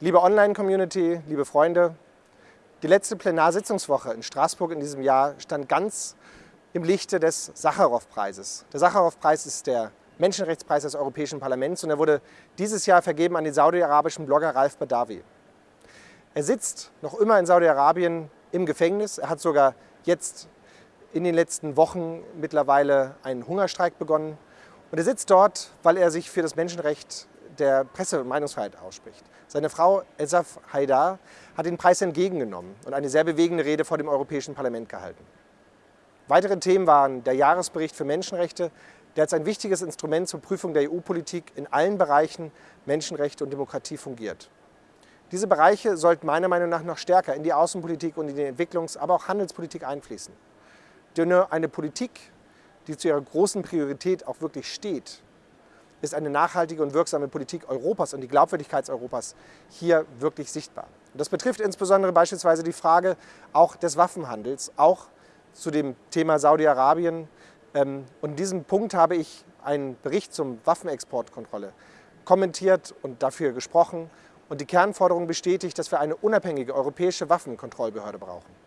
Liebe Online-Community, liebe Freunde, die letzte Plenarsitzungswoche in Straßburg in diesem Jahr stand ganz im Lichte des Sacharow-Preises. Der Sacharow-Preis ist der Menschenrechtspreis des Europäischen Parlaments und er wurde dieses Jahr vergeben an den saudi-arabischen Blogger Ralf Badawi. Er sitzt noch immer in Saudi-Arabien im Gefängnis. Er hat sogar jetzt in den letzten Wochen mittlerweile einen Hungerstreik begonnen. Und er sitzt dort, weil er sich für das Menschenrecht der Presse- und Meinungsfreiheit ausspricht. Seine Frau Elsaf Haidar hat den Preis entgegengenommen und eine sehr bewegende Rede vor dem Europäischen Parlament gehalten. Weitere Themen waren der Jahresbericht für Menschenrechte, der als ein wichtiges Instrument zur Prüfung der EU-Politik in allen Bereichen Menschenrechte und Demokratie fungiert. Diese Bereiche sollten meiner Meinung nach noch stärker in die Außenpolitik und in die Entwicklungs-, aber auch Handelspolitik einfließen. Denn nur eine Politik, die zu ihrer großen Priorität auch wirklich steht, ist eine nachhaltige und wirksame Politik Europas und die Glaubwürdigkeit Europas hier wirklich sichtbar. Und das betrifft insbesondere beispielsweise die Frage auch des Waffenhandels, auch zu dem Thema Saudi-Arabien. Ähm, und in diesem Punkt habe ich einen Bericht zum Waffenexportkontrolle kommentiert und dafür gesprochen und die Kernforderung bestätigt, dass wir eine unabhängige europäische Waffenkontrollbehörde brauchen.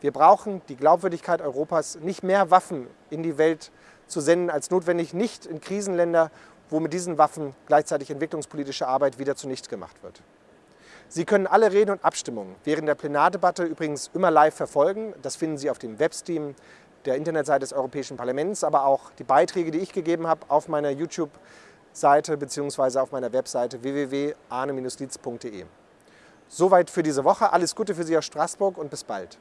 Wir brauchen die Glaubwürdigkeit Europas, nicht mehr Waffen in die Welt zu senden als notwendig, nicht in Krisenländer, wo mit diesen Waffen gleichzeitig entwicklungspolitische Arbeit wieder zunichte gemacht wird. Sie können alle Reden und Abstimmungen während der Plenardebatte übrigens immer live verfolgen. Das finden Sie auf dem Webstream der Internetseite des Europäischen Parlaments, aber auch die Beiträge, die ich gegeben habe, auf meiner YouTube-Seite bzw. auf meiner Webseite www.arne-lietz.de. Soweit für diese Woche. Alles Gute für Sie aus Straßburg und bis bald.